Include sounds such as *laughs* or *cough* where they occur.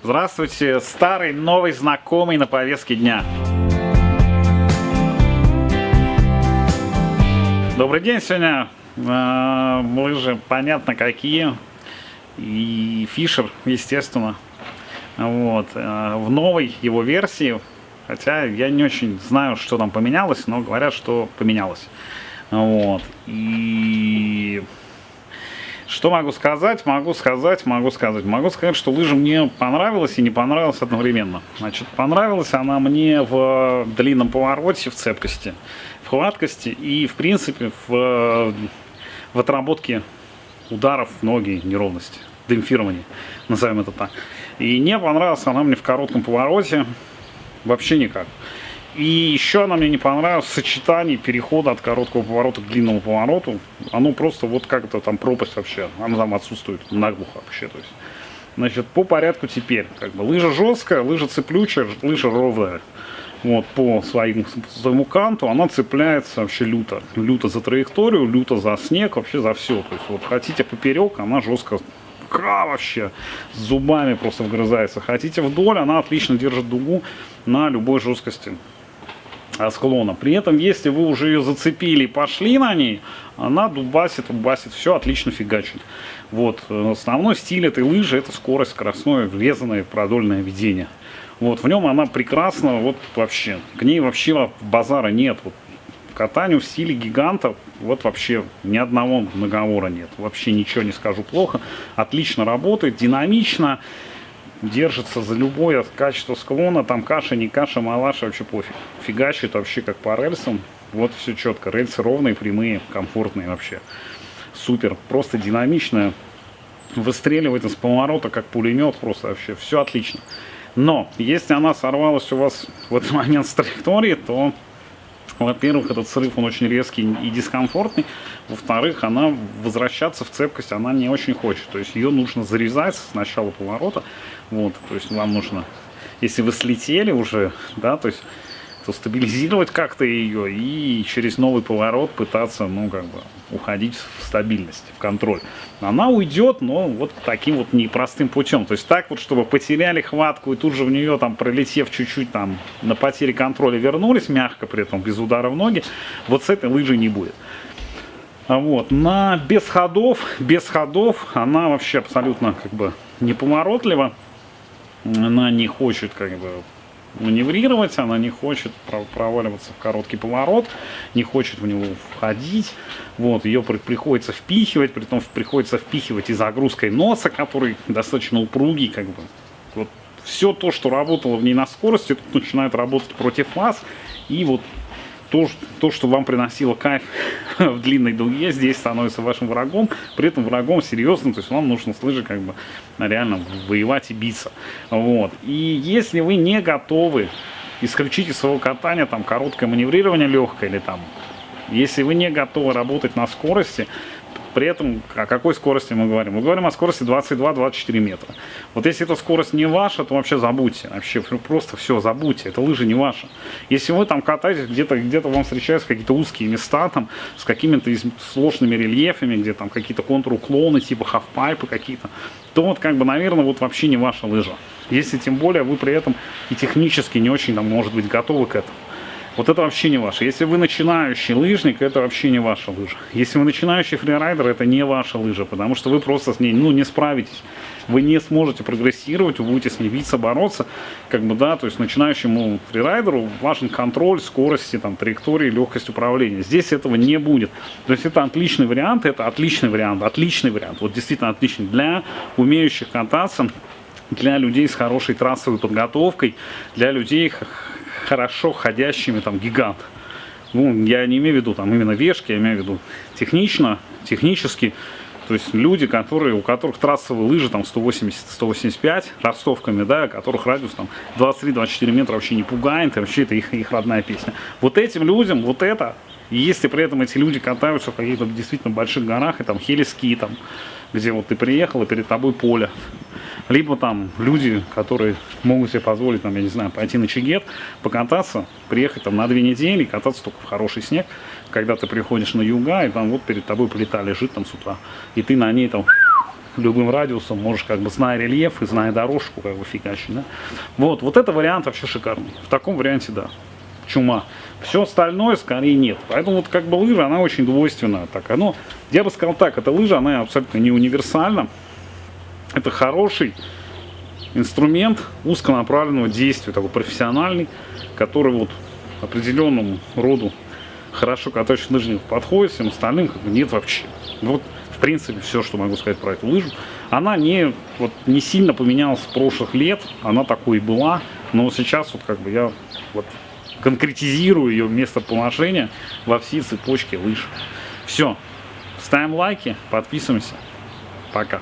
Здравствуйте, старый, новый, знакомый на повестке дня. Добрый день, сегодня э, лыжи понятно какие. И Фишер, естественно. Вот. Э, в новой его версии, хотя я не очень знаю, что там поменялось, но говорят, что поменялось. Вот. И что могу сказать? Могу сказать, могу сказать. Могу сказать, что лыжа мне понравилась и не понравилась одновременно. Значит, понравилась она мне в длинном повороте, в цепкости, в хваткости и, в принципе, в, в отработке ударов ноги, неровности, демпфирования, назовем это так. И не понравилась она мне в коротком повороте вообще никак. И еще она мне не понравилась сочетание перехода от короткого поворота к длинному повороту. Оно просто вот как-то там пропасть вообще. Она там отсутствует наглухо вообще. То есть. Значит, по порядку теперь. Как бы лыжа жесткая, лыжа цеплючая, лыжа ровная. Вот, по своим, своему канту она цепляется вообще люто. Люто за траекторию, люто за снег, вообще за все. То есть вот хотите поперек, она жестко ка вообще с зубами просто вгрызается. Хотите вдоль, она отлично держит дугу на любой жесткости склона. При этом, если вы уже ее зацепили и пошли на ней, она дубасит, дубасит, все отлично фигачит. Вот, основной стиль этой лыжи это скорость, скоростное, врезанное продольное ведение. Вот, в нем она прекрасна, вот вообще, к ней вообще базара нет. Вот, катанию в стиле гиганта вот вообще ни одного наговора нет. Вообще ничего не скажу плохо. Отлично работает, динамично держится за любое качество склона, там каша, не каша, малаша, вообще пофиг. Фигачит вообще как по рельсам, вот все четко, рельсы ровные, прямые, комфортные вообще. Супер, просто динамичная, выстреливает из поворота как пулемет, просто вообще все отлично. Но, если она сорвалась у вас в этот момент с траектории, то во-первых, этот срыв, он очень резкий и дискомфортный. Во-вторых, она возвращаться в цепкость, она не очень хочет. То есть ее нужно зарезать с начала поворота. Вот, то есть вам нужно, если вы слетели уже, да, то есть то стабилизировать как-то ее и через новый поворот пытаться, ну, как бы, уходить в стабильность, в контроль. Она уйдет, но вот таким вот непростым путем. То есть так вот, чтобы потеряли хватку и тут же в нее, там, пролетев чуть-чуть там на потере контроля вернулись мягко, при этом без удара в ноги, вот с этой лыжей не будет. А вот, на без ходов, без ходов она вообще абсолютно как бы неповоротлива. Она не хочет как бы маневрировать, она не хочет проваливаться в короткий поворот, не хочет в него входить. Вот, ее приходится впихивать, при том приходится впихивать и загрузкой носа, который достаточно упругий, как бы. Вот все то, что работало в ней на скорости, тут начинает работать против вас. И вот то, то, что вам приносило кайф *laughs* в длинной дуге, здесь становится вашим врагом, при этом врагом серьезным, то есть вам нужно с лыжи как бы реально воевать и биться. Вот. И если вы не готовы исключить из своего катания там короткое маневрирование легкое или там, если вы не готовы работать на скорости, при этом о какой скорости мы говорим? Мы говорим о скорости 22-24 метра. Вот если эта скорость не ваша, то вообще забудьте. Вообще просто все, забудьте. Это лыжа не ваша. Если вы там катаетесь, где-то где, -то, вам встречаются какие-то узкие места там с какими-то сложными рельефами, где там какие-то контруклоны, типа хафпайпы какие-то, то вот как бы, наверное, вот вообще не ваша лыжа. Если тем более вы при этом и технически не очень, там, может быть, готовы к этому. Вот это вообще не ваше. Если вы начинающий лыжник, это вообще не ваша лыжа. Если вы начинающий фрирайдер, это не ваша лыжа, потому что вы просто с ней ну, не справитесь. Вы не сможете прогрессировать, вы будете с ней биться, бороться. Как бы, да, то есть начинающему фрирайдеру важен контроль скорости, там, траектории, легкость управления. Здесь этого не будет. То есть это отличный вариант, это отличный вариант, отличный вариант. Вот действительно отличный для умеющих кататься, для людей с хорошей трассовой подготовкой, для людей хорошо ходящими там гигант. Ну, я не имею в виду там именно вешки, я имею в виду технично, технически. То есть люди, которые, у которых трассовые лыжи там 180-185 ростовками, да, которых радиус там 23-24 метра вообще не пугает, и вообще это их, их родная песня. Вот этим людям, вот это, если при этом эти люди катаются в каких-то действительно больших горах, и там хелиски, там, где вот ты приехал, и перед тобой поле, либо там люди, которые могут себе позволить, там, я не знаю, пойти на Чигет, покататься, приехать там на две недели, кататься только в хороший снег, когда ты приходишь на юга, и там вот перед тобой плита лежит там с утра, и ты на ней там любым радиусом, можешь как бы зная рельеф и зная дорожку, как бы фигачить, да. Вот, вот это вариант вообще шикарный. В таком варианте, да, чума. Все остальное скорее нет. Поэтому вот как бы лыжа, она очень двойственная. Так, оно, я бы сказал так, эта лыжа, она абсолютно не универсальна. Это хороший инструмент узконаправленного действия, такой профессиональный, который вот определенному роду хорошо катающих лыжников подходит, всем остальным как бы нет вообще. Вот, в принципе, все, что могу сказать про эту лыжу. Она не, вот, не сильно поменялась с прошлых лет, она такой и была, но сейчас вот как бы я вот конкретизирую ее местоположение во всей цепочке лыж. Все, ставим лайки, подписываемся. Пока.